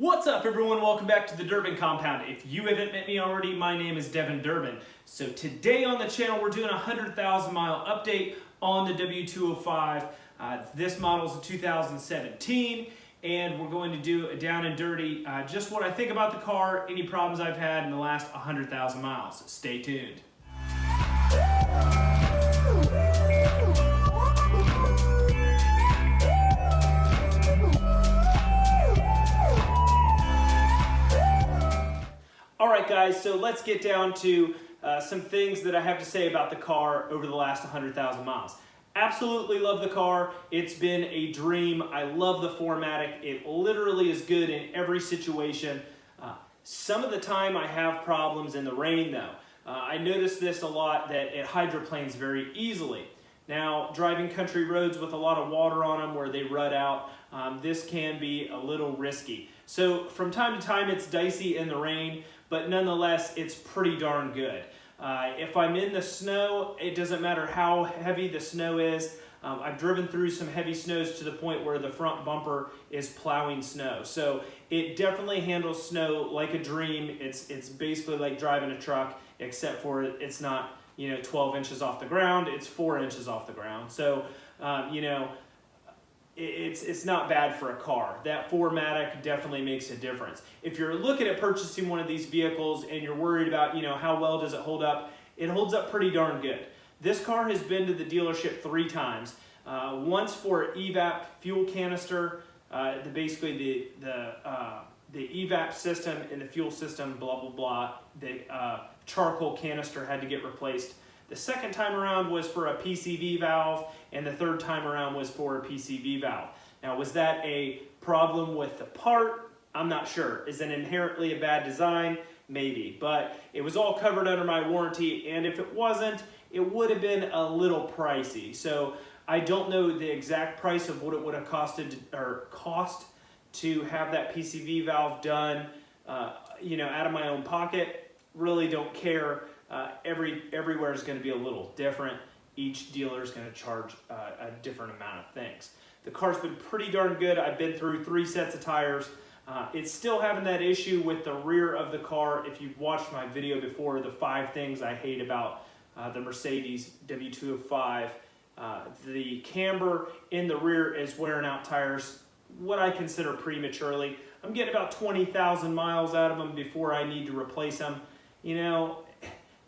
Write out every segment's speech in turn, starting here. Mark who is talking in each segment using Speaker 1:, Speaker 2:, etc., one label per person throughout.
Speaker 1: What's up everyone? Welcome back to the Durbin Compound. If you haven't met me already, my name is Devin Durbin. So today on the channel, we're doing a 100,000 mile update on the W205. Uh, this model is a 2017 and we're going to do a down and dirty, uh, just what I think about the car, any problems I've had in the last 100,000 miles. Stay tuned. Guys, so let's get down to uh, some things that I have to say about the car over the last 100,000 miles. Absolutely love the car. It's been a dream. I love the 4MATIC. It literally is good in every situation. Uh, some of the time I have problems in the rain though. Uh, I notice this a lot that it hydroplanes very easily. Now, driving country roads with a lot of water on them where they rut out, um, this can be a little risky. So from time to time it's dicey in the rain, but nonetheless, it's pretty darn good. Uh, if I'm in the snow, it doesn't matter how heavy the snow is. Um, I've driven through some heavy snows to the point where the front bumper is plowing snow. So it definitely handles snow like a dream. It's, it's basically like driving a truck, except for it's not you know 12 inches off the ground, it's four inches off the ground. So, um, you know, it's, it's not bad for a car. That 4MATIC definitely makes a difference. If you're looking at purchasing one of these vehicles and you're worried about, you know, how well does it hold up, it holds up pretty darn good. This car has been to the dealership three times. Uh, once for evap fuel canister, uh, the, basically the, the, uh, the evap system and the fuel system, blah, blah, blah. The uh, charcoal canister had to get replaced. The second time around was for a PCV valve, and the third time around was for a PCV valve. Now, was that a problem with the part? I'm not sure. Is it inherently a bad design? Maybe, but it was all covered under my warranty, and if it wasn't, it would have been a little pricey. So I don't know the exact price of what it would have costed or cost to have that PCV valve done, uh, you know, out of my own pocket. Really don't care. Uh, every everywhere is going to be a little different. Each dealer is going to charge uh, a different amount of things. The car's been pretty darn good. I've been through three sets of tires. Uh, it's still having that issue with the rear of the car. If you've watched my video before, the five things I hate about uh, the Mercedes W205, uh, the camber in the rear is wearing out tires, what I consider prematurely. I'm getting about 20,000 miles out of them before I need to replace them. You know,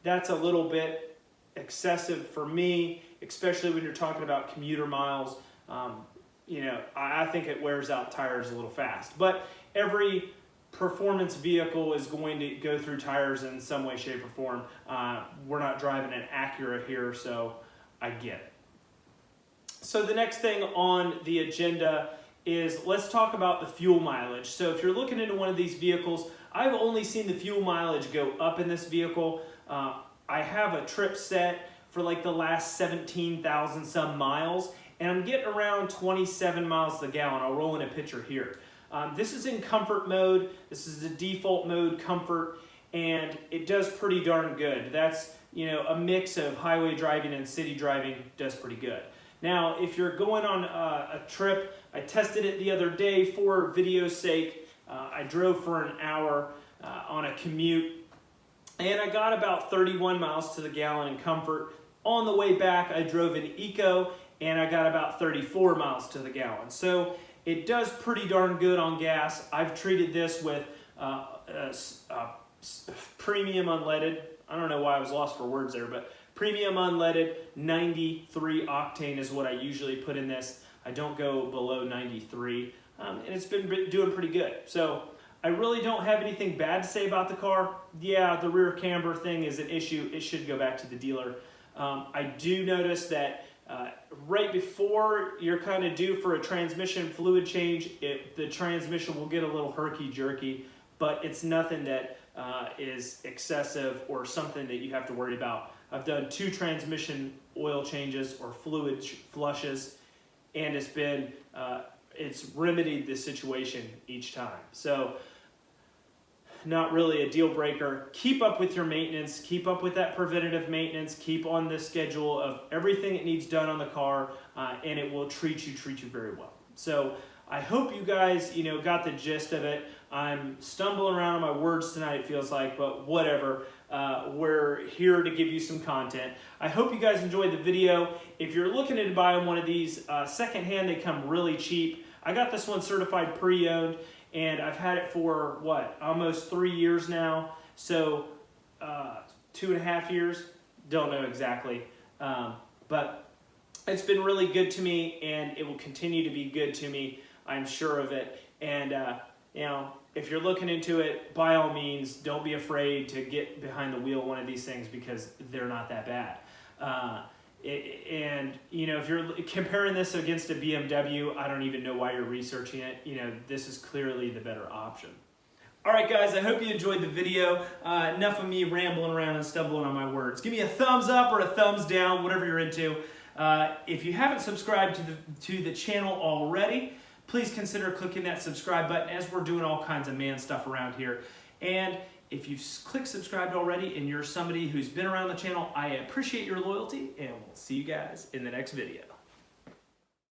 Speaker 1: that's a little bit excessive for me, especially when you're talking about commuter miles. Um, you know, I, I think it wears out tires a little fast. But every performance vehicle is going to go through tires in some way, shape, or form. Uh, we're not driving an Acura here, so I get it. So the next thing on the agenda is let's talk about the fuel mileage. So if you're looking into one of these vehicles, I've only seen the fuel mileage go up in this vehicle. Uh, I have a trip set for like the last 17,000 some miles and I'm getting around 27 miles the gallon. I'll roll in a picture here. Um, this is in comfort mode. This is the default mode comfort and it does pretty darn good. That's you know a mix of highway driving and city driving does pretty good. Now if you're going on a, a trip, I tested it the other day for video's sake. Uh, I drove for an hour uh, on a commute and I got about 31 miles to the gallon in comfort. On the way back, I drove an Eco and I got about 34 miles to the gallon. So it does pretty darn good on gas. I've treated this with uh, premium unleaded. I don't know why I was lost for words there, but premium unleaded 93 octane is what I usually put in this. I don't go below 93 um, and it's been doing pretty good. So I really don't have anything bad to say about the car. Yeah, the rear camber thing is an issue. It should go back to the dealer. Um, I do notice that uh, right before you're kind of due for a transmission fluid change, it, the transmission will get a little herky-jerky, but it's nothing that uh, is excessive or something that you have to worry about. I've done two transmission oil changes or fluid flushes, and it's been uh, it's remedied the situation each time. So not really a deal breaker. Keep up with your maintenance. Keep up with that preventative maintenance. Keep on the schedule of everything that needs done on the car, uh, and it will treat you treat you very well. So I hope you guys, you know, got the gist of it. I'm stumbling around on my words tonight, it feels like, but whatever. Uh, we're here to give you some content. I hope you guys enjoyed the video. If you're looking to buy one of these uh, secondhand, they come really cheap. I got this one certified pre-owned, and I've had it for, what, almost three years now. So, uh, two and a half years? Don't know exactly. Um, but it's been really good to me, and it will continue to be good to me. I'm sure of it. And, uh, you know, if you're looking into it, by all means, don't be afraid to get behind the wheel one of these things because they're not that bad. Uh, and you know, if you're comparing this against a BMW, I don't even know why you're researching it. You know, this is clearly the better option. All right, guys, I hope you enjoyed the video. Uh, enough of me rambling around and stumbling on my words. Give me a thumbs up or a thumbs down, whatever you're into. Uh, if you haven't subscribed to the, to the channel already, please consider clicking that subscribe button as we're doing all kinds of man stuff around here. And if you've clicked subscribed already and you're somebody who's been around the channel, I appreciate your loyalty and we'll see you guys in the next video.